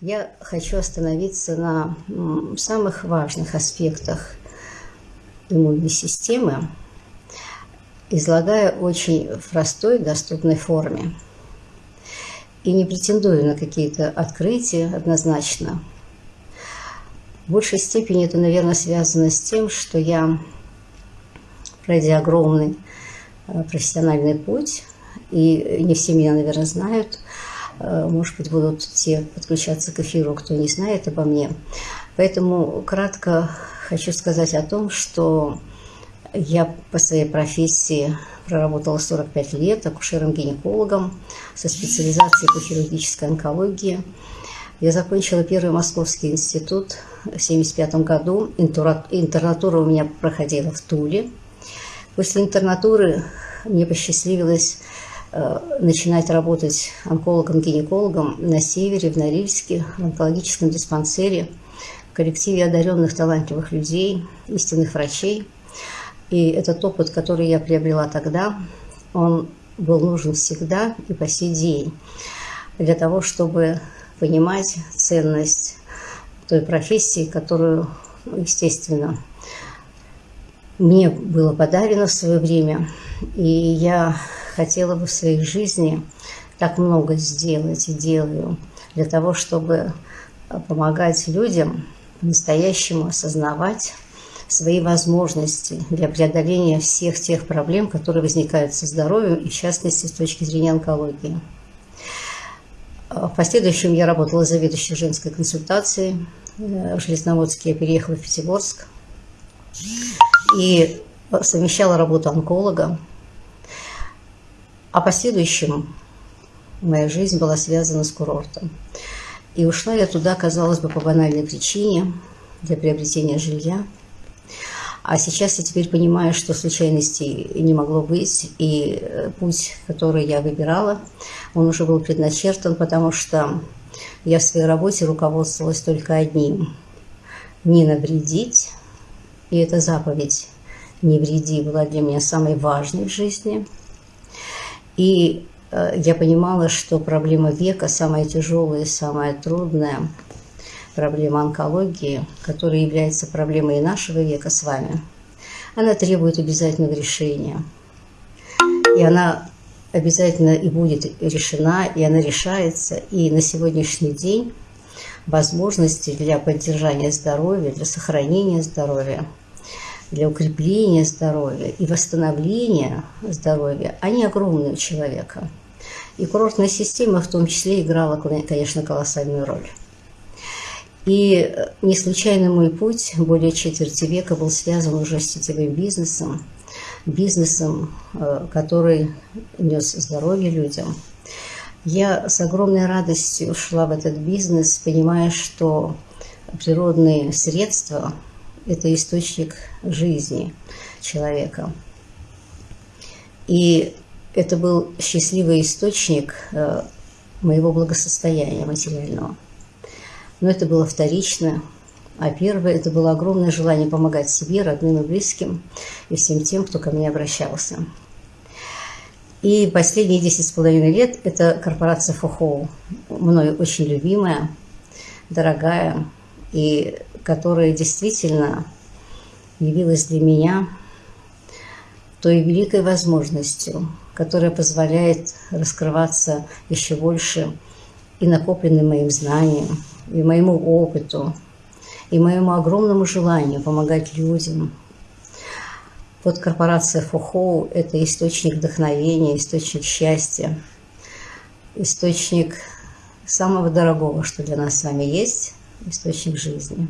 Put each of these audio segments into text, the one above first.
я хочу остановиться на самых важных аспектах иммунной системы, излагая очень в простой, доступной форме. И не претендую на какие-то открытия однозначно. В большей степени это, наверное, связано с тем, что я, пройдя огромный э, профессиональный путь, и не все меня, наверное, знают, может быть, будут те подключаться к эфиру, кто не знает обо мне. Поэтому кратко хочу сказать о том, что я по своей профессии проработала 45 лет акушером-гинекологом со специализацией по хирургической онкологии. Я закончила Первый Московский институт в 1975 году. Интернатура у меня проходила в Туле. После интернатуры мне посчастливилось э, начинать работать онкологом-гинекологом на севере, в Норильске, в онкологическом диспансере, в коллективе одаренных талантливых людей, истинных врачей – и этот опыт, который я приобрела тогда, он был нужен всегда и по сей день для того, чтобы понимать ценность той профессии, которую, естественно, мне было подарено в свое время. И я хотела бы в своей жизни так много сделать и делаю для того, чтобы помогать людям по-настоящему осознавать свои возможности для преодоления всех тех проблем, которые возникают со здоровьем, и в частности с точки зрения онкологии. А в последующем я работала заведующей женской консультацией. Э, в Железноводске я переехала в Пятигорск и совмещала работу онколога. А последующем моя жизнь была связана с курортом. И ушла я туда, казалось бы, по банальной причине, для приобретения жилья – а сейчас я теперь понимаю, что случайностей не могло быть, и э, путь, который я выбирала, он уже был предначертан, потому что я в своей работе руководствовалась только одним – не навредить, и эта заповедь «не вреди» была для меня самой важной в жизни. И э, я понимала, что проблема века самая тяжелая и самая трудная – проблема онкологии, которая является проблемой и нашего века с вами, она требует обязательного решения. И она обязательно и будет решена, и она решается. И на сегодняшний день возможности для поддержания здоровья, для сохранения здоровья, для укрепления здоровья и восстановления здоровья, они огромные у человека. И курортная система в том числе играла, конечно, колоссальную роль. И не случайно мой путь более четверти века был связан уже с сетевым бизнесом, бизнесом, э, который нес здоровье людям. Я с огромной радостью шла в этот бизнес, понимая, что природные средства – это источник жизни человека. И это был счастливый источник э, моего благосостояния материального. Но это было вторично. А первое – это было огромное желание помогать себе, родным и близким, и всем тем, кто ко мне обращался. И последние десять с половиной лет – это корпорация Фухоу, мною очень любимая, дорогая, и которая действительно явилась для меня той великой возможностью, которая позволяет раскрываться еще больше и накопленным моим знаниям, и моему опыту, и моему огромному желанию помогать людям. Вот корпорация Фухоу – это источник вдохновения, источник счастья, источник самого дорогого, что для нас с вами есть, источник жизни.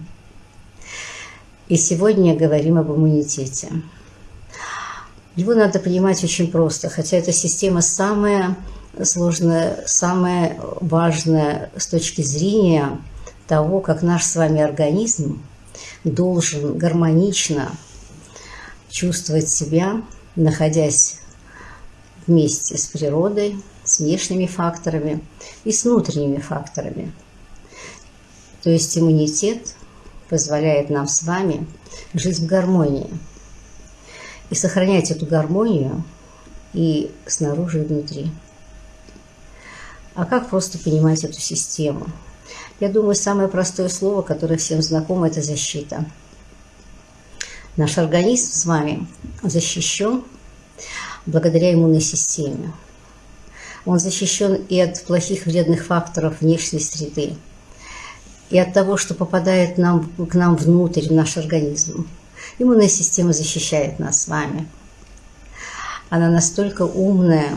И сегодня говорим об иммунитете. Его надо понимать очень просто, хотя эта система самая сложная, самая важная с точки зрения того, как наш с вами организм должен гармонично чувствовать себя, находясь вместе с природой, с внешними факторами и с внутренними факторами. То есть иммунитет позволяет нам с вами жить в гармонии и сохранять эту гармонию и снаружи, и внутри. А как просто понимать эту систему? Я думаю, самое простое слово, которое всем знакомо, это защита. Наш организм с вами защищен благодаря иммунной системе. Он защищен и от плохих вредных факторов внешней среды, и от того, что попадает нам, к нам внутрь, в наш организм. Иммунная система защищает нас с вами. Она настолько умная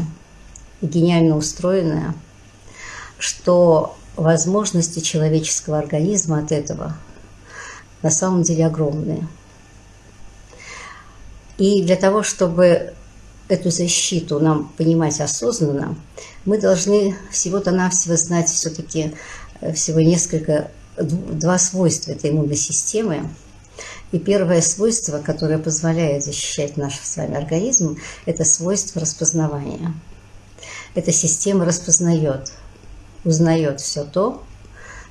и гениально устроенная, что возможности человеческого организма от этого на самом деле огромные. И для того, чтобы эту защиту нам понимать осознанно, мы должны всего-то навсего знать все-таки э, всего несколько, два свойства этой иммунной системы. И первое свойство, которое позволяет защищать наш с вами организм, это свойство распознавания. Эта система распознает, узнает все то,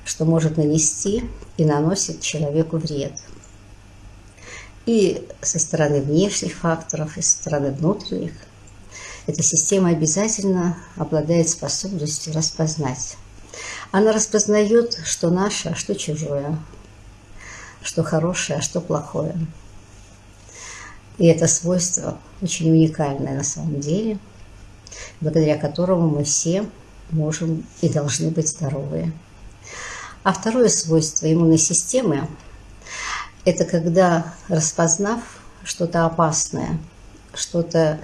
что может нанести и наносит человеку вред – и со стороны внешних факторов, и со стороны внутренних. Эта система обязательно обладает способностью распознать. Она распознает, что наше, а что чужое, что хорошее, а что плохое. И это свойство очень уникальное на самом деле, благодаря которому мы все можем и должны быть здоровые. А второе свойство иммунной системы это когда, распознав что-то опасное, что-то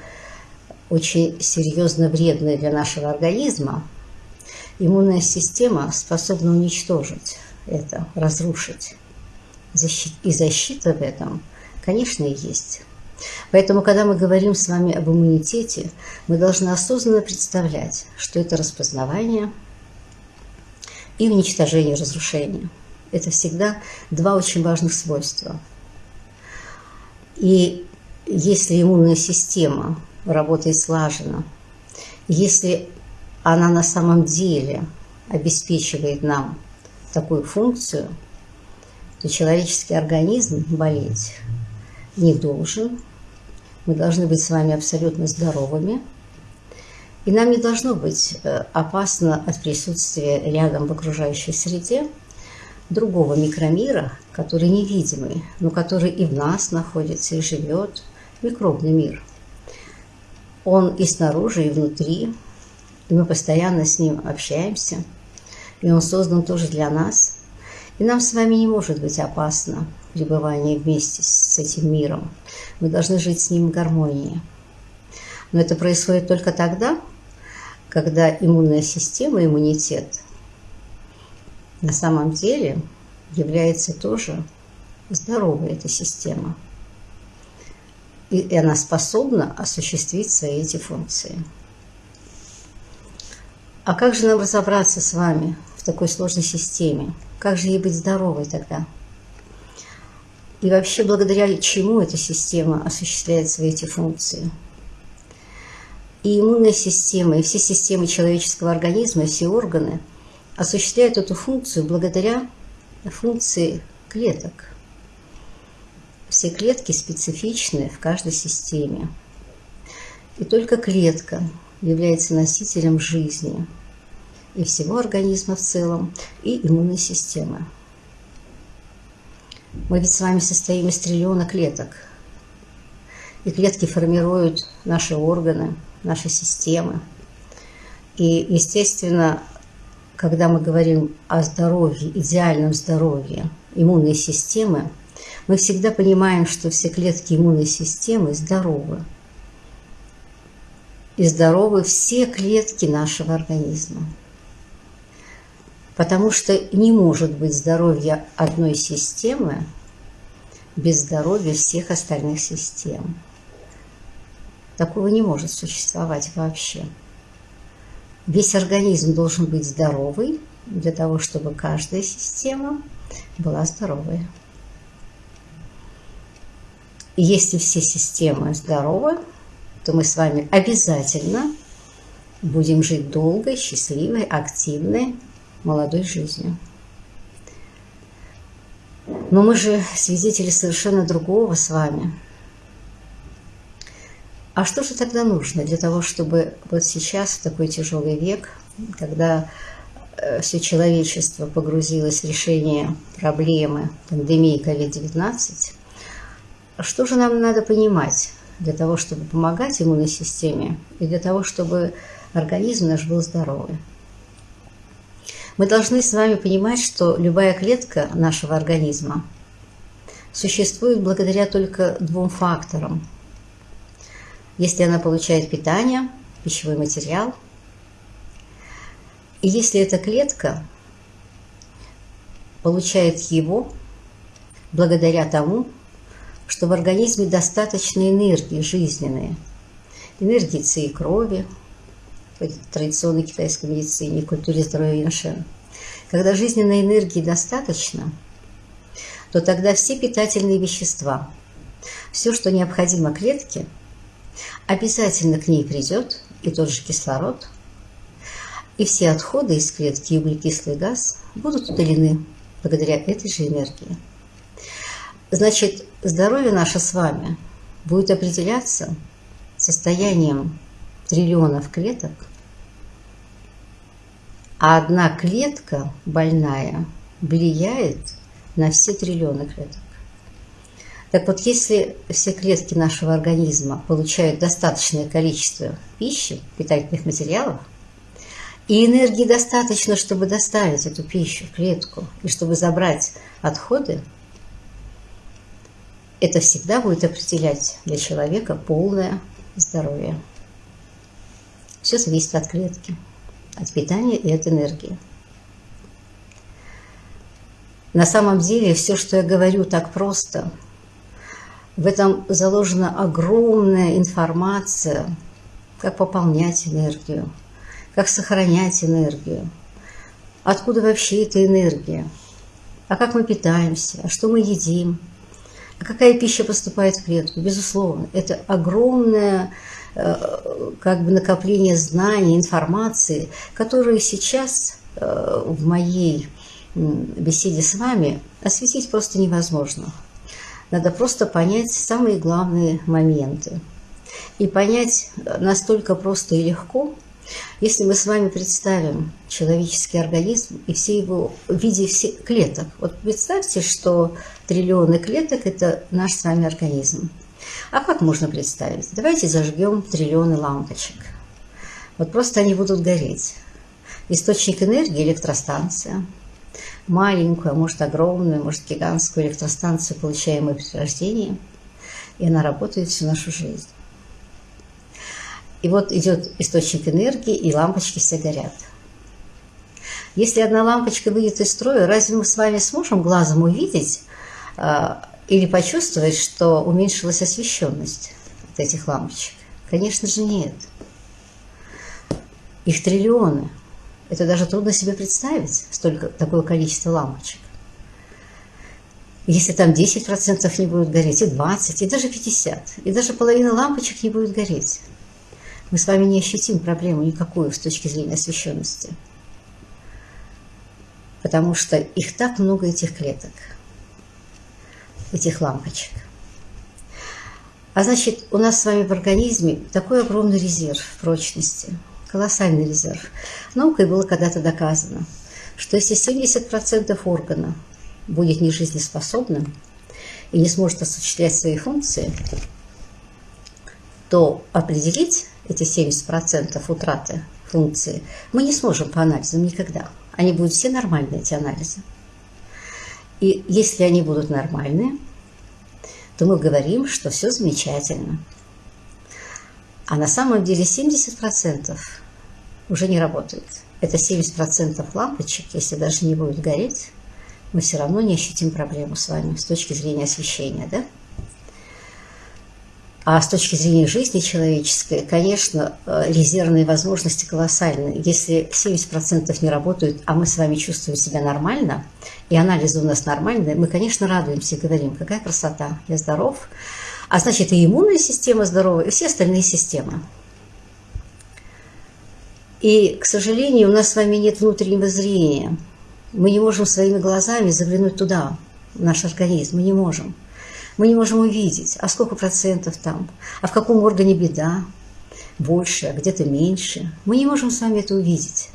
очень серьезно вредное для нашего организма, иммунная система способна уничтожить это, разрушить. И защита в этом, конечно, и есть. Поэтому, когда мы говорим с вами об иммунитете, мы должны осознанно представлять, что это распознавание и уничтожение разрушения – это всегда два очень важных свойства. И если иммунная система работает слаженно, если она на самом деле обеспечивает нам такую функцию, то человеческий организм болеть не должен. Мы должны быть с вами абсолютно здоровыми. И нам не должно быть э, опасно от присутствия рядом в окружающей среде другого микромира, который невидимый, но который и в нас находится, и живет, микробный мир. Он и снаружи, и внутри, и мы постоянно с ним общаемся, и он создан тоже для нас. И нам с вами не может быть опасно пребывание вместе с этим миром. Мы должны жить с ним в гармонии. Но это происходит только тогда, когда иммунная система, иммунитет на самом деле является тоже здоровой эта система. И она способна осуществить свои эти функции. А как же нам разобраться с вами в такой сложной системе? Как же ей быть здоровой тогда? И вообще, благодаря чему эта система осуществляет свои эти функции? И иммунная система, и все системы человеческого организма, все органы – осуществляют эту функцию благодаря функции клеток. Все клетки специфичны в каждой системе. И только клетка является носителем жизни и всего организма в целом, и иммунной системы. Мы ведь с вами состоим из триллиона клеток. И клетки формируют наши органы, наши системы. И, естественно, когда мы говорим о здоровье, идеальном здоровье иммунной системы, мы всегда понимаем, что все клетки иммунной системы здоровы. И здоровы все клетки нашего организма. Потому что не может быть здоровья одной системы без здоровья всех остальных систем. Такого не может существовать вообще. Весь организм должен быть здоровый для того, чтобы каждая система была здоровой. И если все системы здоровы, то мы с вами обязательно будем жить долгой, счастливой, активной, молодой жизнью. Но мы же свидетели совершенно другого с вами – а что же тогда нужно для того, чтобы вот сейчас, в такой тяжелый век, когда э, все человечество погрузилось в решение проблемы пандемии COVID-19, что же нам надо понимать для того, чтобы помогать иммунной системе и для того, чтобы организм наш был здоровый? Мы должны с вами понимать, что любая клетка нашего организма существует благодаря только двум факторам. Если она получает питание, пищевой материал, и если эта клетка получает его благодаря тому, что в организме достаточно энергии жизненной, энергии ци и крови, в традиционной китайской медицине, культуре здоровья Иншен. Когда жизненной энергии достаточно, то тогда все питательные вещества, все, что необходимо клетке, обязательно к ней придет, и тот же кислород, и все отходы из клетки и углекислый газ будут удалены благодаря этой же энергии. Значит, здоровье наше с вами будет определяться состоянием триллионов клеток, а одна клетка больная влияет на все триллионы клеток. Так вот, если все клетки нашего организма получают достаточное количество пищи, питательных материалов, и энергии достаточно, чтобы доставить эту пищу в клетку и чтобы забрать отходы, это всегда будет определять для человека полное здоровье. Все зависит от клетки, от питания и от энергии. На самом деле все, что я говорю так просто, в этом заложена огромная информация, как пополнять энергию, как сохранять энергию, откуда вообще эта энергия, а как мы питаемся, а что мы едим – а какая пища поступает в клетку? Безусловно, это огромное э, как бы накопление знаний, информации, которые сейчас э, в моей беседе с вами осветить просто невозможно. Надо просто понять самые главные моменты. И понять настолько просто и легко – если мы с вами представим человеческий организм и все его в виде всех клеток, вот представьте, что триллионы клеток – это наш с вами организм. А как можно представить? Давайте зажгем триллионы лампочек. Вот просто они будут гореть. Источник энергии – электростанция. Маленькую, а может огромную, может гигантскую электростанцию, получаемую при рождении. И она работает всю нашу жизнь. И вот идет источник энергии, и лампочки все горят. Если одна лампочка выйдет из строя, разве мы с вами сможем глазом увидеть э, или почувствовать, что уменьшилась освещенность от этих лампочек? Конечно же нет. Их триллионы. Это даже трудно себе представить, столько, такое количество лампочек. Если там 10% не будет гореть, и 20, и даже 50, и даже половина лампочек не будет гореть мы с вами не ощутим проблему никакую с точки зрения освещенности. Потому что их так много, этих клеток, этих лампочек. А значит, у нас с вами в организме такой огромный резерв прочности, колоссальный резерв. Наукой было когда-то доказано, что если 70% органа будет нежизнеспособным и не сможет осуществлять свои функции, то определить эти 70% утраты функции, мы не сможем по анализам никогда. Они будут все нормальные, эти анализы. И если они будут нормальные, то мы говорим, что все замечательно. А на самом деле 70% уже не работают. Это 70% лампочек, если даже не будет гореть, мы все равно не ощутим проблему с вами с точки зрения освещения, да? А с точки зрения жизни человеческой, конечно, э, резервные возможности колоссальны. Если 70% не работают, а мы с вами чувствуем себя нормально, и анализы у нас нормальные, мы, конечно, радуемся и говорим, какая красота, я здоров. А значит, и иммунная система здорова, и все остальные системы. И, к сожалению, у нас с вами нет внутреннего зрения. Мы не можем своими глазами заглянуть туда, в наш организм, мы не можем. Мы не можем увидеть, а сколько процентов там, а в каком органе беда, больше, а где-то меньше. Мы не можем с вами это увидеть.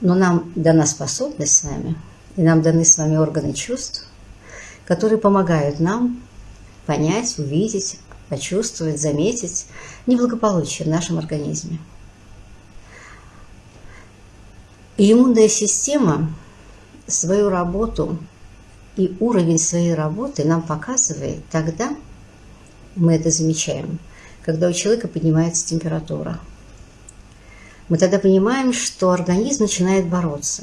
Но нам дана способность с вами, и нам даны с вами органы чувств, которые помогают нам понять, увидеть, почувствовать, заметить неблагополучие в нашем организме. И иммунная система свою работу и уровень своей работы нам показывает тогда, мы это замечаем, когда у человека поднимается температура. Мы тогда понимаем, что организм начинает бороться.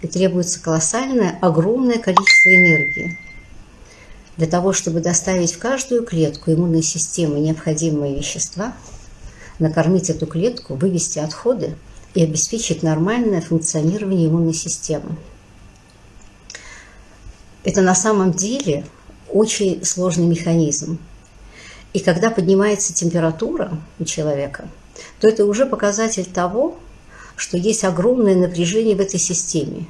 И требуется колоссальное, огромное количество энергии для того, чтобы доставить в каждую клетку иммунной системы необходимые вещества, накормить эту клетку, вывести отходы и обеспечить нормальное функционирование иммунной системы. Это на самом деле очень сложный механизм. И когда поднимается температура у человека, то это уже показатель того, что есть огромное напряжение в этой системе.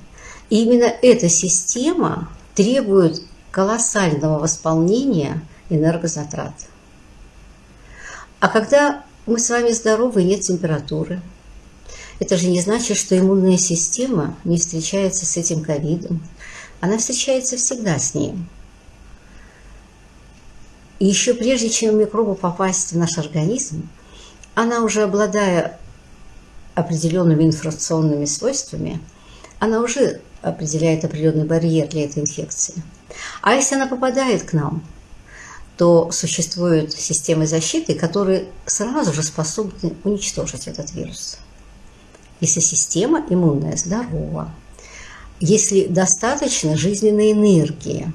И именно эта система требует колоссального восполнения энергозатрат. А когда мы с вами здоровы, нет температуры, это же не значит, что иммунная система не встречается с этим ковидом. Она встречается всегда с ним. И еще прежде, чем микробу попасть в наш организм, она уже обладая определенными информационными свойствами, она уже определяет определенный барьер для этой инфекции. А если она попадает к нам, то существуют системы защиты, которые сразу же способны уничтожить этот вирус. Если система иммунная здорова, если достаточно жизненной энергии,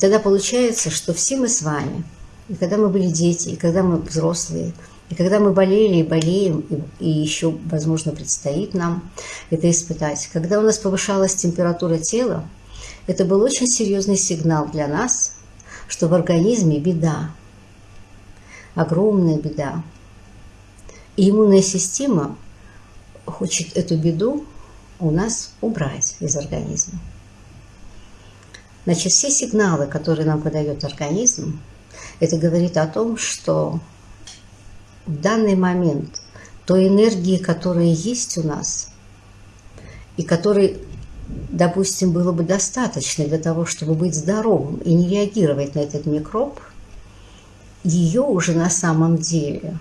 тогда получается, что все мы с вами, и когда мы были дети, и когда мы взрослые, и когда мы болели и болеем, и, еще, возможно, предстоит нам это испытать, когда у нас повышалась температура тела, это был очень серьезный сигнал для нас, что в организме беда, огромная беда. И иммунная система хочет эту беду у нас убрать из организма. Значит, все сигналы, которые нам подает организм, это говорит о том, что в данный момент той энергии, которая есть у нас, и которой допустим, было бы достаточно для того, чтобы быть здоровым и не реагировать на этот микроб, ее уже на самом деле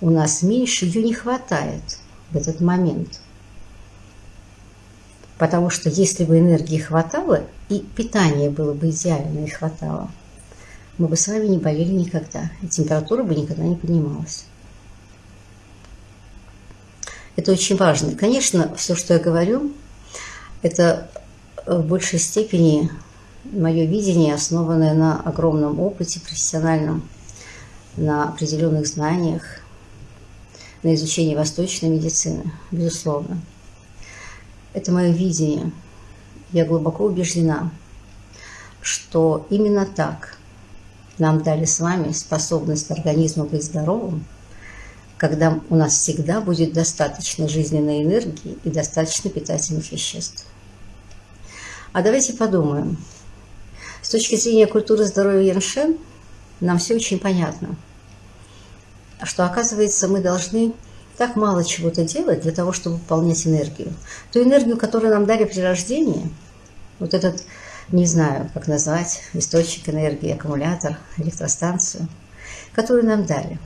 у нас меньше, ее не хватает в этот момент. Потому что если бы энергии хватало, и питание было бы идеально и хватало, мы бы с вами не болели никогда, и температура бы никогда не поднималась. Это очень важно. Конечно, все, что я говорю, это в большей степени мое видение, основанное на огромном опыте профессиональном, на определенных знаниях, на изучении восточной медицины, безусловно. Это мое видение. Я глубоко убеждена, что именно так нам дали с вами способность организма быть здоровым, когда у нас всегда будет достаточно жизненной энергии и достаточно питательных веществ. А давайте подумаем. С точки зрения культуры здоровья Яншен нам все очень понятно, что, оказывается, мы должны так мало чего-то делать для того, чтобы выполнять энергию. Ту энергию, которую нам дали при рождении, вот этот, не знаю, как назвать, источник энергии, аккумулятор, электростанцию, которую нам дали.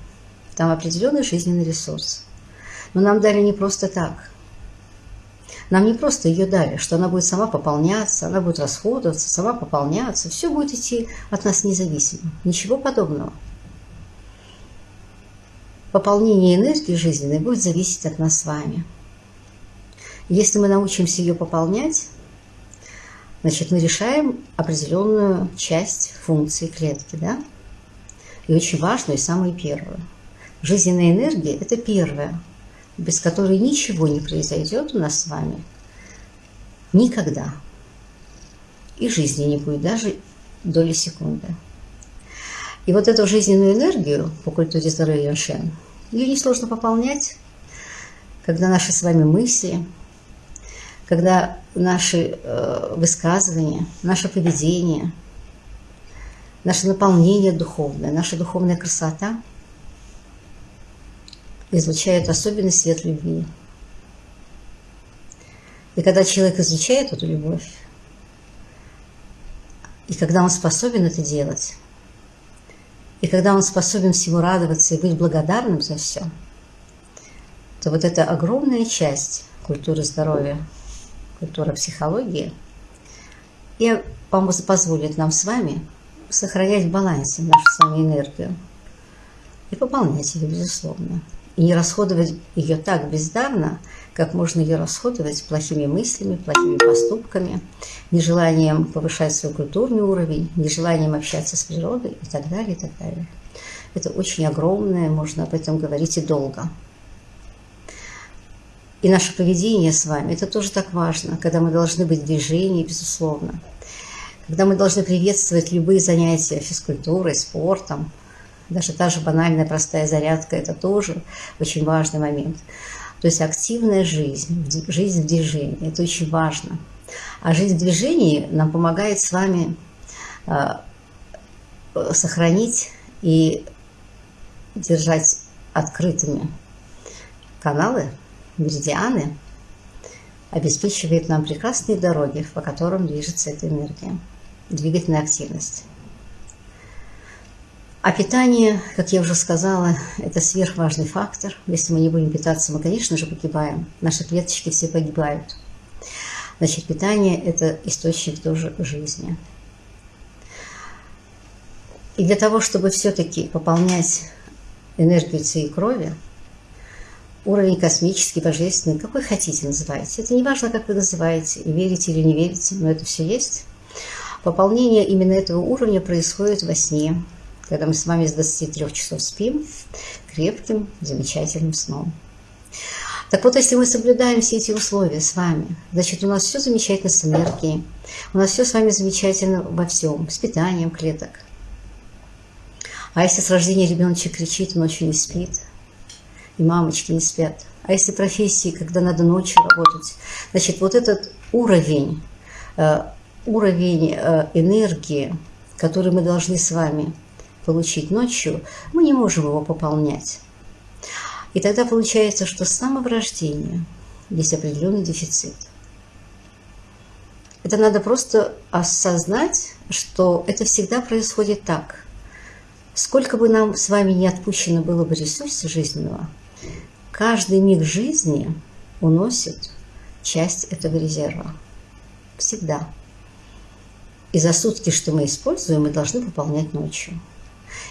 Там определенный жизненный ресурс. Но нам дали не просто так – нам не просто ее дали, что она будет сама пополняться, она будет расходоваться, сама пополняться. Все будет идти от нас независимо. Ничего подобного. Пополнение энергии жизненной будет зависеть от нас с вами. Если мы научимся ее пополнять, значит, мы решаем определенную часть функции клетки, да? И очень важную, и самую первую. Жизненная энергия – это первое без которой ничего не произойдет у нас с вами никогда. И жизни не будет даже доли секунды. И вот эту жизненную энергию по культуре здоровья Яншен, ее несложно пополнять, когда наши с вами мысли, когда наши э, высказывания, наше поведение, наше наполнение духовное, наша духовная красота – излучают особенный свет любви, И когда человек изучает эту любовь, и когда он способен это делать, и когда он способен всему радоваться и быть благодарным за все, то вот эта огромная часть культуры здоровья, культура психологии, и позволит нам с вами сохранять в балансе нашу с вами энергию и пополнять ее, безусловно. И не расходовать ее так бездарно, как можно ее расходовать плохими мыслями, плохими поступками, нежеланием повышать свой культурный уровень, нежеланием общаться с природой и так далее, и так далее. Это очень огромное, можно об этом говорить и долго. И наше поведение с вами, это тоже так важно, когда мы должны быть в движении, безусловно. Когда мы должны приветствовать любые занятия физкультурой, спортом, даже та же банальная простая зарядка – это тоже очень важный момент. То есть активная жизнь, жизнь в движении – это очень важно. А жизнь в движении нам помогает с вами а, сохранить и держать открытыми каналы, меридианы, обеспечивает нам прекрасные дороги, по которым движется эта энергия, двигательная активность. А питание, как я уже сказала, это сверхважный фактор. Если мы не будем питаться, мы, конечно же, погибаем. Наши клеточки все погибают. Значит, питание – это источник тоже жизни. И для того, чтобы все-таки пополнять энергию и крови, уровень космический, божественный, какой хотите называйте. Это не важно, как вы называете, верите или не верите, но это все есть. Пополнение именно этого уровня происходит во сне, когда мы с вами с 23 часов спим крепким, замечательным сном. Так вот, если мы соблюдаем все эти условия с вами, значит, у нас все замечательно с энергией, у нас все с вами замечательно во всем, с питанием клеток. А если с рождения ребеночек кричит, ночью не спит, и мамочки не спят, а если профессии, когда надо ночью работать, значит, вот этот уровень, э, уровень э, энергии, который мы должны с вами получить ночью, мы не можем его пополнять. И тогда получается, что с самого рождения есть определенный дефицит. Это надо просто осознать, что это всегда происходит так. Сколько бы нам с вами не отпущено было бы ресурса жизненного, каждый миг жизни уносит часть этого резерва. Всегда. И за сутки, что мы используем, мы должны пополнять ночью.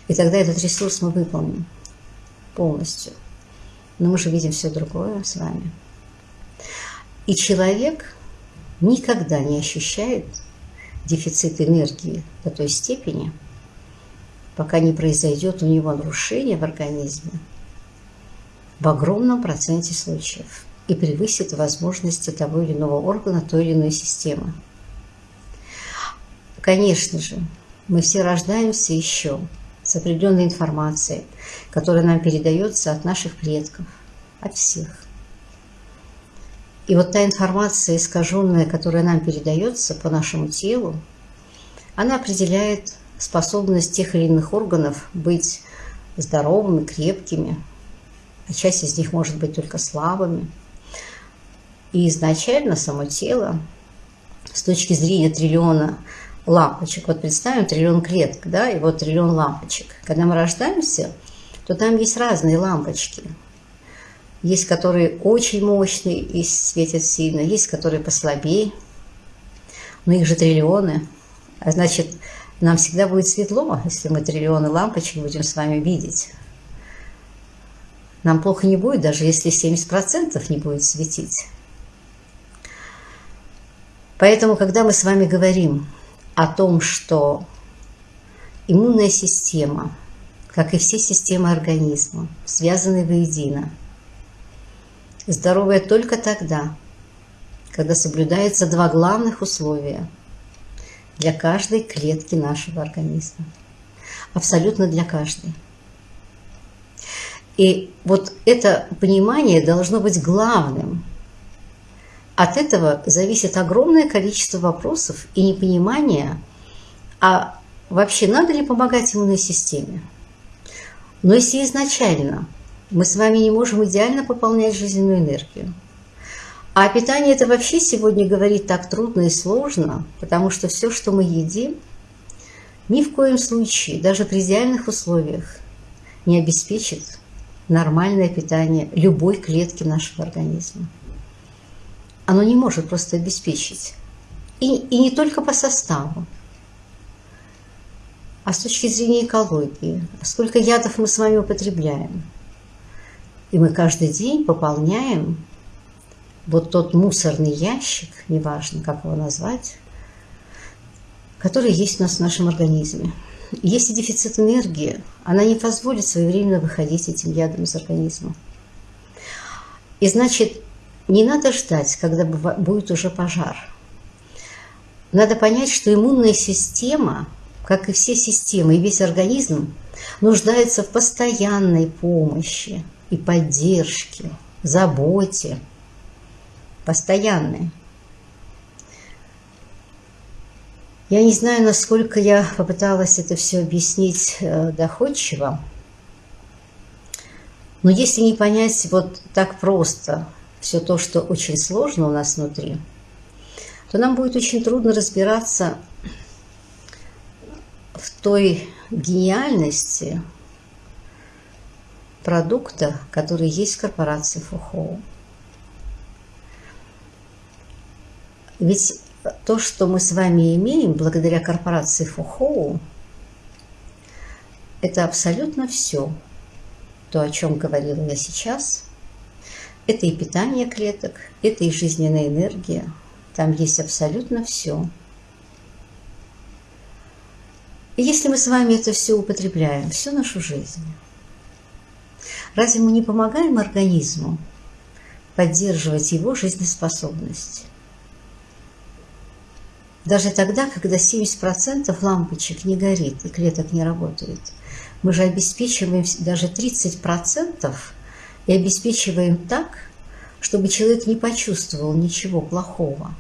И тогда этот ресурс мы выполним полностью. Но мы же видим все другое с вами. И человек никогда не ощущает дефицит энергии до той степени, пока не произойдет у него нарушение в организме в огромном проценте случаев и превысит возможности того или иного органа, той или иной системы. Конечно же, мы все рождаемся еще с определенной информацией, которая нам передается от наших предков, от всех. И вот та информация искаженная, которая нам передается по нашему телу, она определяет способность тех или иных органов быть здоровыми, крепкими, а часть из них может быть только слабыми. И изначально само тело с точки зрения триллиона лампочек. Вот представим триллион клеток, да, и вот триллион лампочек. Когда мы рождаемся, то там есть разные лампочки. Есть, которые очень мощные и светят сильно, есть, которые послабее, но их же триллионы. А значит, нам всегда будет светло, если мы триллионы лампочек будем с вами видеть. Нам плохо не будет, даже если 70% не будет светить. Поэтому, когда мы с вами говорим о том, что иммунная система, как и все системы организма, связаны воедино. Здоровая только тогда, когда соблюдаются два главных условия для каждой клетки нашего организма. Абсолютно для каждой. И вот это понимание должно быть главным – от этого зависит огромное количество вопросов и непонимания, а вообще надо ли помогать иммунной системе. Но если изначально мы с вами не можем идеально пополнять жизненную энергию, А питание это вообще сегодня говорить так трудно и сложно, потому что все, что мы едим, ни в коем случае, даже при идеальных условиях, не обеспечит нормальное питание любой клетки нашего организма. Оно не может просто обеспечить. И, и не только по составу, а с точки зрения экологии. Сколько ядов мы с вами употребляем. И мы каждый день пополняем вот тот мусорный ящик, неважно, как его назвать, который есть у нас в нашем организме. Если дефицит энергии, она не позволит своевременно выходить этим ядом из организма. И значит, не надо ждать, когда будет уже пожар. Надо понять, что иммунная система, как и все системы, и весь организм, нуждается в постоянной помощи и поддержке, заботе, постоянной. Я не знаю, насколько я попыталась это все объяснить э, доходчиво, но если не понять вот так просто все то, что очень сложно у нас внутри, то нам будет очень трудно разбираться в той гениальности продукта, который есть в корпорации Фухоу. Ведь то, что мы с вами имеем благодаря корпорации Фухоу, это абсолютно все. То, о чем говорила я сейчас, это и питание клеток, это и жизненная энергия. Там есть абсолютно все. И если мы с вами это все употребляем всю нашу жизнь, разве мы не помогаем организму поддерживать его жизнеспособность? Даже тогда, когда 70% лампочек не горит и клеток не работает, мы же обеспечиваем даже 30% и обеспечиваем так, чтобы человек не почувствовал ничего плохого.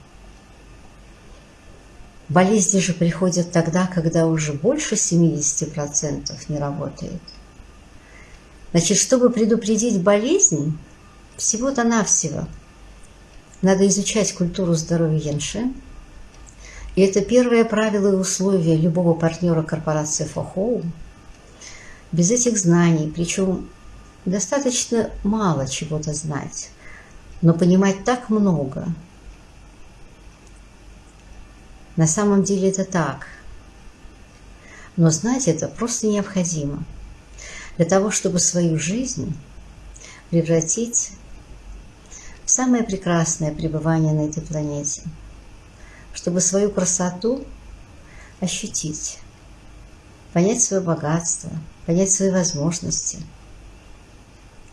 Болезни же приходят тогда, когда уже больше 70% не работает. Значит, чтобы предупредить болезнь, всего-то навсего надо изучать культуру здоровья Янши, и это первое правило и условие любого партнера корпорации Фохоу. Без этих знаний, причем достаточно мало чего-то знать, но понимать так много. На самом деле это так. Но знать это просто необходимо для того, чтобы свою жизнь превратить в самое прекрасное пребывание на этой планете – чтобы свою красоту ощутить, понять свое богатство, понять свои возможности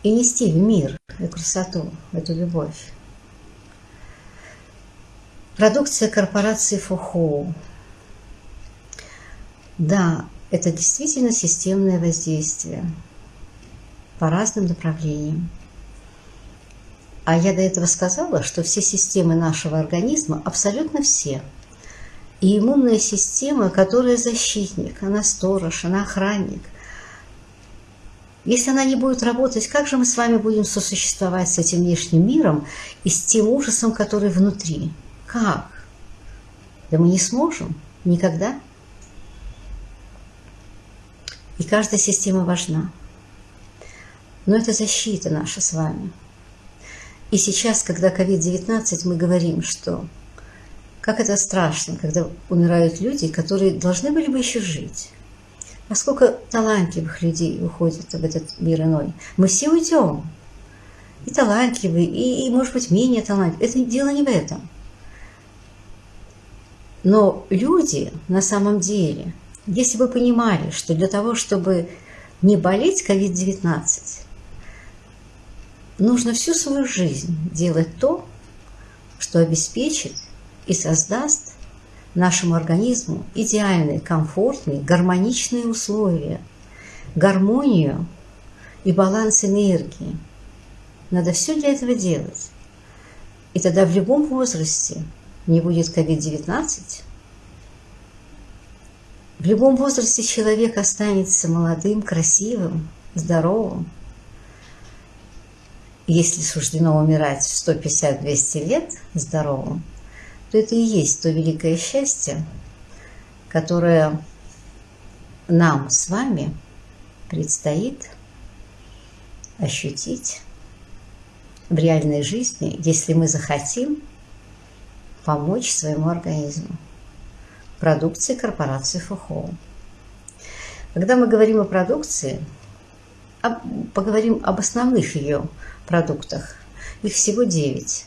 и нести в мир эту красоту, эту любовь. Продукция корпорации Фухоу. Да, это действительно системное воздействие по разным направлениям. А я до этого сказала, что все системы нашего организма, абсолютно все, и иммунная система, которая защитник, она сторож, она охранник. Если она не будет работать, как же мы с вами будем сосуществовать с этим внешним миром и с тем ужасом, который внутри? Как? Да мы не сможем. Никогда. И каждая система важна. Но это защита наша с вами – и сейчас, когда COVID-19, мы говорим, что как это страшно, когда умирают люди, которые должны были бы еще жить. А сколько талантливых людей уходит в этот мир иной. Мы все уйдем. И талантливые, и, и может быть, менее талантливые. Это дело не в этом. Но люди на самом деле, если бы понимали, что для того, чтобы не болеть COVID-19, нужно всю свою жизнь делать то, что обеспечит и создаст нашему организму идеальные, комфортные, гармоничные условия, гармонию и баланс энергии. Надо все для этого делать. И тогда в любом возрасте не будет COVID-19. В любом возрасте человек останется молодым, красивым, здоровым, если суждено умирать в 150-200 лет здоровым, то это и есть то великое счастье, которое нам с вами предстоит ощутить в реальной жизни, если мы захотим помочь своему организму. Продукции корпорации Фухоу. Когда мы говорим о продукции, поговорим об основных ее продуктах. Их всего 9,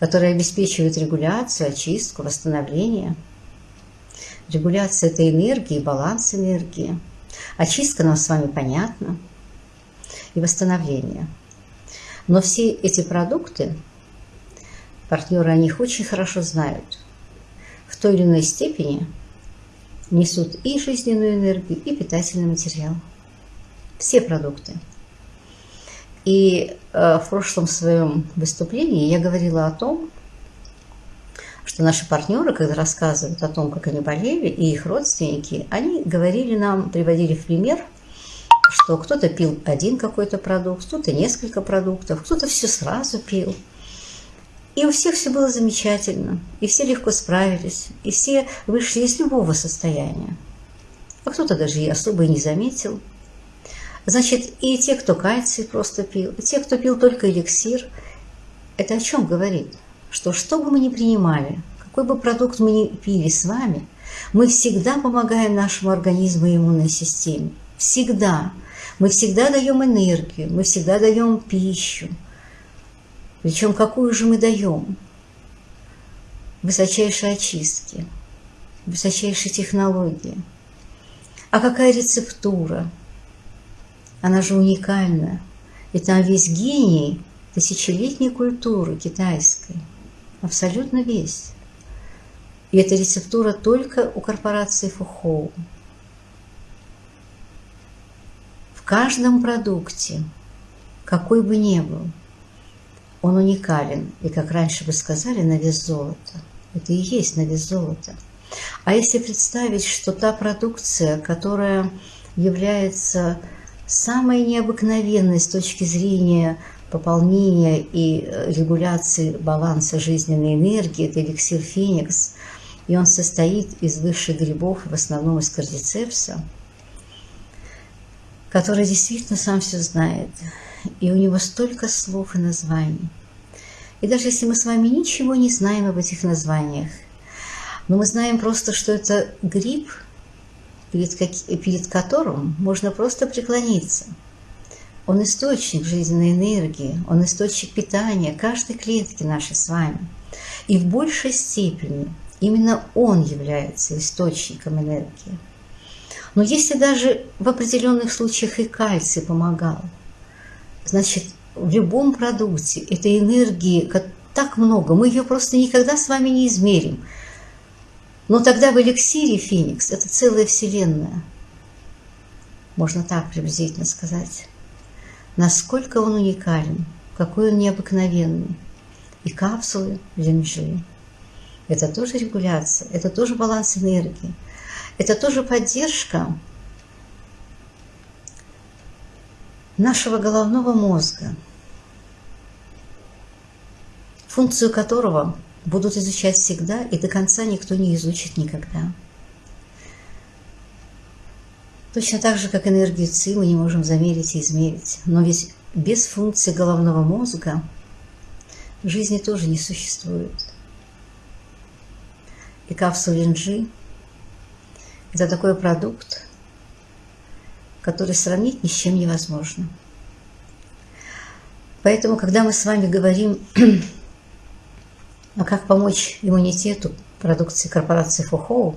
которые обеспечивают регуляцию, очистку, восстановление. Регуляция – это энергия, баланс энергии. Очистка нам с вами понятна. И восстановление. Но все эти продукты, партнеры о них очень хорошо знают. В той или иной степени несут и жизненную энергию, и питательный материал. Все продукты – и э, в прошлом своем выступлении я говорила о том, что наши партнеры, когда рассказывают о том, как они болели, и их родственники, они говорили нам, приводили в пример, что кто-то пил один какой-то продукт, кто-то несколько продуктов, кто-то все сразу пил. И у всех все было замечательно, и все легко справились, и все вышли из любого состояния. А кто-то даже и особо и не заметил – Значит, и те, кто кальций просто пил, и те, кто пил только эликсир, это о чем говорит? Что что бы мы ни принимали, какой бы продукт мы ни пили с вами, мы всегда помогаем нашему организму и иммунной системе. Всегда. Мы всегда даем энергию, мы всегда даем пищу. Причем какую же мы даем? Высочайшие очистки, высочайшие технологии. А какая рецептура? Она же уникальна. И там весь гений тысячелетней культуры китайской. Абсолютно весь. И эта рецептура только у корпорации Фухоу. В каждом продукте, какой бы ни был, он уникален. И, как раньше вы сказали, на вес золота. Это и есть на вес золота. А если представить, что та продукция, которая является самое необыкновенное с точки зрения пополнения и э, регуляции баланса жизненной энергии – это эликсир Феникс. И он состоит из высших грибов, в основном из кардицепса, который действительно сам все знает. И у него столько слов и названий. И даже если мы с вами ничего не знаем об этих названиях, но мы знаем просто, что это гриб – перед, перед которым можно просто преклониться. Он источник жизненной энергии, он источник питания каждой клетки нашей с вами. И в большей степени именно он является источником энергии. Но если даже в определенных случаях и кальций помогал, значит, в любом продукте этой энергии так много, мы ее просто никогда с вами не измерим – но тогда в эликсире Феникс – это целая вселенная. Можно так приблизительно сказать. Насколько он уникален, какой он необыкновенный. И капсулы Линджи – это тоже регуляция, это тоже баланс энергии, это тоже поддержка нашего головного мозга, функцию которого – будут изучать всегда, и до конца никто не изучит никогда. Точно так же, как энергию ЦИ мы не можем замерить и измерить. Но ведь без функции головного мозга жизни тоже не существует. И капсула Линджи – это такой продукт, который сравнить ни с чем невозможно. Поэтому, когда мы с вами говорим а как помочь иммунитету продукции корпорации Фухоу,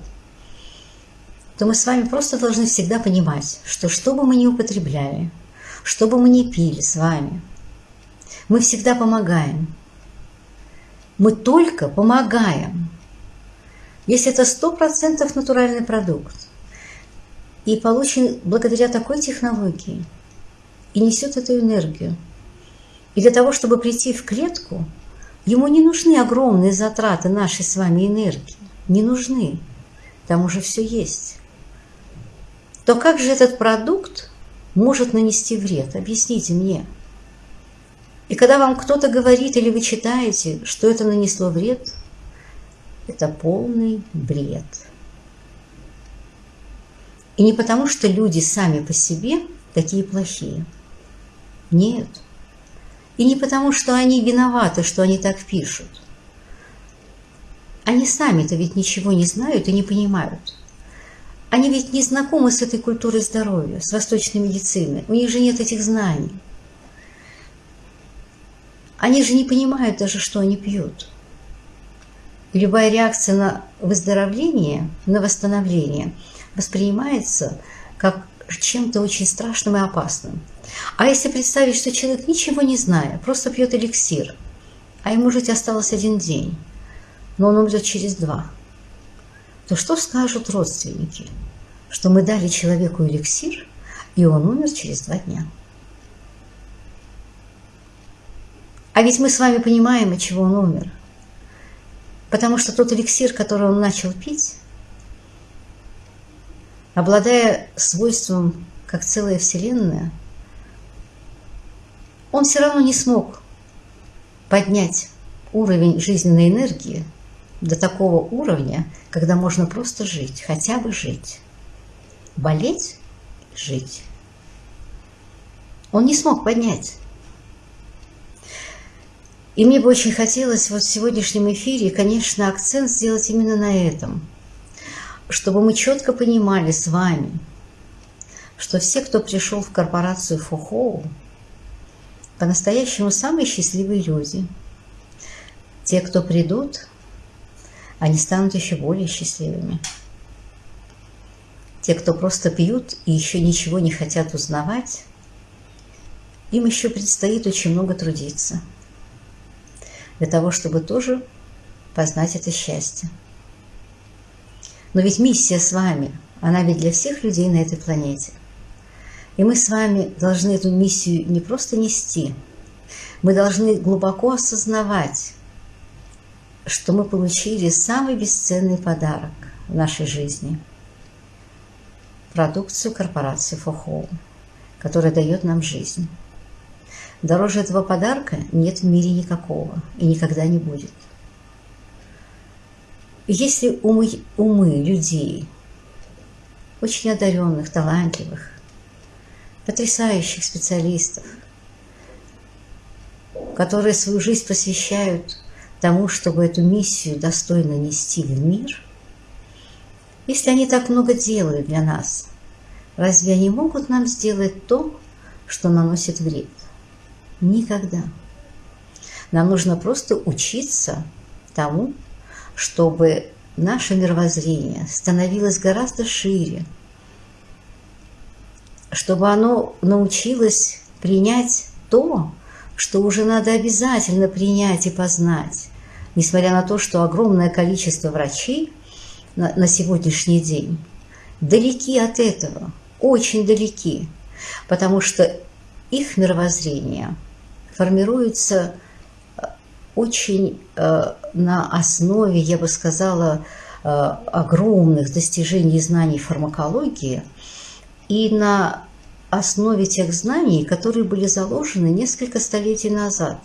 то мы с вами просто должны всегда понимать, что что бы мы ни употребляли, что бы мы ни пили с вами, мы всегда помогаем. Мы только помогаем. Если это 100% натуральный продукт и получен благодаря такой технологии, и несет эту энергию, и для того, чтобы прийти в клетку – Ему не нужны огромные затраты нашей с вами энергии. Не нужны. Там уже все есть. То как же этот продукт может нанести вред? Объясните мне. И когда вам кто-то говорит или вы читаете, что это нанесло вред, это полный бред. И не потому, что люди сами по себе такие плохие. Нет. И не потому, что они виноваты, что они так пишут. Они сами-то ведь ничего не знают и не понимают. Они ведь не знакомы с этой культурой здоровья, с восточной медициной. У них же нет этих знаний. Они же не понимают даже, что они пьют. Любая реакция на выздоровление, на восстановление воспринимается как чем-то очень страшным и опасным. А если представить, что человек, ничего не зная, просто пьет эликсир, а ему жить осталось один день, но он умрет через два, то что скажут родственники? Что мы дали человеку эликсир, и он умер через два дня. А ведь мы с вами понимаем, от чего он умер. Потому что тот эликсир, который он начал пить, обладая свойством, как целая Вселенная, он все равно не смог поднять уровень жизненной энергии до такого уровня, когда можно просто жить, хотя бы жить. Болеть – жить. Он не смог поднять. И мне бы очень хотелось вот в сегодняшнем эфире, конечно, акцент сделать именно на этом, чтобы мы четко понимали с вами, что все, кто пришел в корпорацию Фухоу, по-настоящему самые счастливые люди. Те, кто придут, они станут еще более счастливыми. Те, кто просто пьют и еще ничего не хотят узнавать, им еще предстоит очень много трудиться – для того, чтобы тоже познать это счастье. Но ведь миссия с вами, она ведь для всех людей на этой планете. И мы с вами должны эту миссию не просто нести, мы должны глубоко осознавать, что мы получили самый бесценный подарок в нашей жизни – продукцию корпорации Фохоу, которая дает нам жизнь. Дороже этого подарка нет в мире никакого и никогда не будет. Если умы, умы людей, очень одаренных, талантливых, потрясающих специалистов, которые свою жизнь посвящают тому, чтобы эту миссию достойно нести в мир, если они так много делают для нас, разве они могут нам сделать то, что наносит вред? Никогда. Нам нужно просто учиться тому, чтобы наше мировоззрение становилось гораздо шире, чтобы оно научилось принять то, что уже надо обязательно принять и познать, несмотря на то, что огромное количество врачей на, на сегодняшний день далеки от этого, очень далеки, потому что их мировоззрение формируется э, очень э, на основе, я бы сказала, э, огромных достижений знаний фармакологии и на основе тех знаний, которые были заложены несколько столетий назад,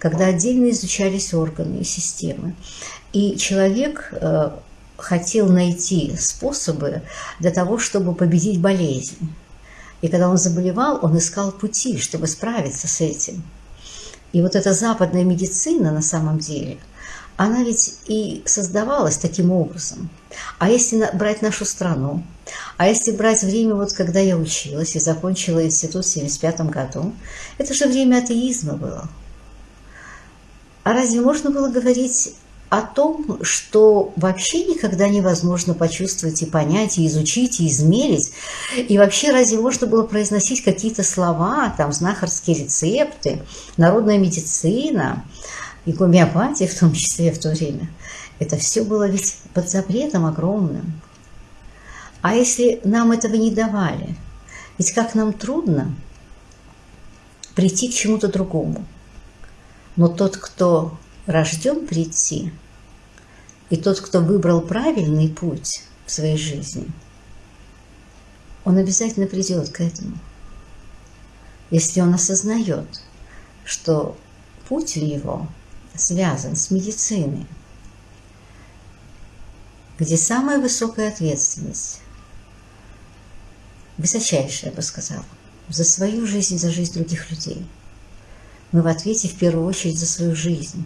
когда отдельно изучались органы и системы. И человек хотел найти способы для того, чтобы победить болезнь. И когда он заболевал, он искал пути, чтобы справиться с этим. И вот эта западная медицина на самом деле, она ведь и создавалась таким образом. А если брать нашу страну, а если брать время, вот когда я училась и закончила институт в 1975 году, это же время атеизма было. А разве можно было говорить о том, что вообще никогда невозможно почувствовать и понять, и изучить, и измерить. И вообще разве можно было произносить какие-то слова, там, знахарские рецепты, народная медицина и гомеопатия в том числе в то время. Это все было ведь под запретом огромным. А если нам этого не давали, ведь как нам трудно прийти к чему-то другому. Но тот, кто рожден прийти, и тот, кто выбрал правильный путь в своей жизни, он обязательно придет к этому. Если он осознает, что путь у него связан с медициной, где самая высокая ответственность, высочайшая, я бы сказала, за свою жизнь, за жизнь других людей. Мы в ответе в первую очередь за свою жизнь.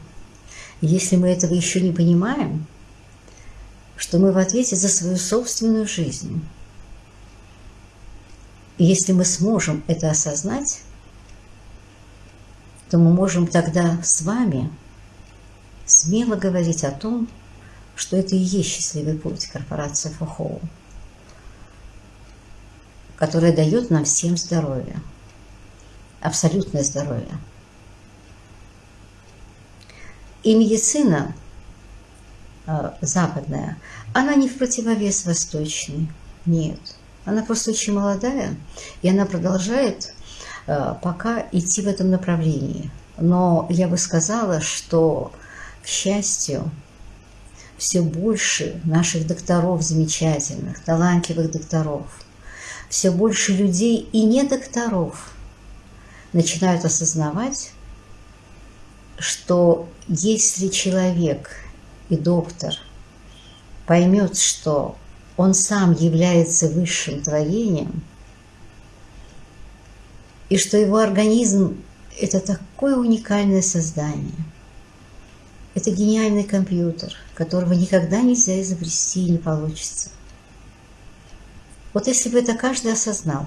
Если мы этого еще не понимаем, что мы в ответе за свою собственную жизнь, и если мы сможем это осознать, то мы можем тогда с вами смело говорить о том, что это и есть счастливый путь корпорации Фохоу, которая дает нам всем здоровье, абсолютное здоровье. И медицина э, западная, она не в противовес восточной, нет. Она просто очень молодая, и она продолжает э, пока идти в этом направлении. Но я бы сказала, что, к счастью, все больше наших докторов замечательных, талантливых докторов, все больше людей и не докторов начинают осознавать, что если человек и доктор поймет, что он сам является высшим творением, и что его организм – это такое уникальное создание. Это гениальный компьютер, которого никогда нельзя изобрести и не получится. Вот если бы это каждый осознал,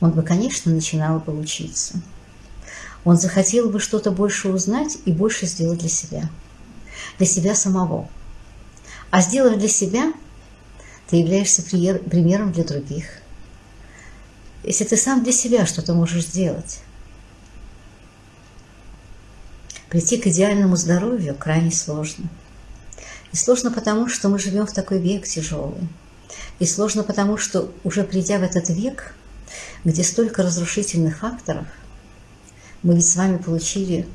он бы, конечно, начинал бы учиться. Он захотел бы что-то больше узнать и больше сделать для себя. Для себя самого. А сделав для себя – ты являешься примером для других. Если ты сам для себя что-то можешь сделать, прийти к идеальному здоровью крайне сложно. И сложно потому, что мы живем в такой век тяжелый. И сложно потому, что уже придя в этот век, где столько разрушительных факторов, мы ведь с вами получили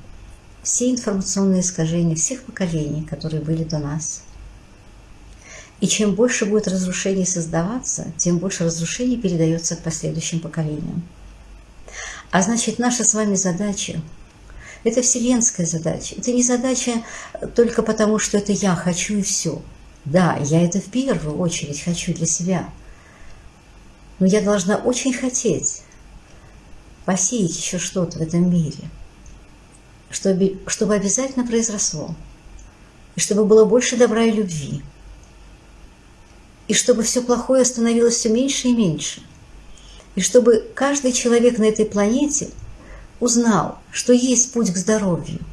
все информационные искажения всех поколений, которые были до нас – и чем больше будет разрушений создаваться, тем больше разрушений передается последующим поколениям. А значит, наша с вами задача – это вселенская задача. Это не задача только потому, что это я хочу и все. Да, я это в первую очередь хочу для себя. Но я должна очень хотеть посеять еще что-то в этом мире, чтобы, чтобы обязательно произросло, и чтобы было больше добра и любви – и чтобы все плохое становилось все меньше и меньше. И чтобы каждый человек на этой планете узнал, что есть путь к здоровью –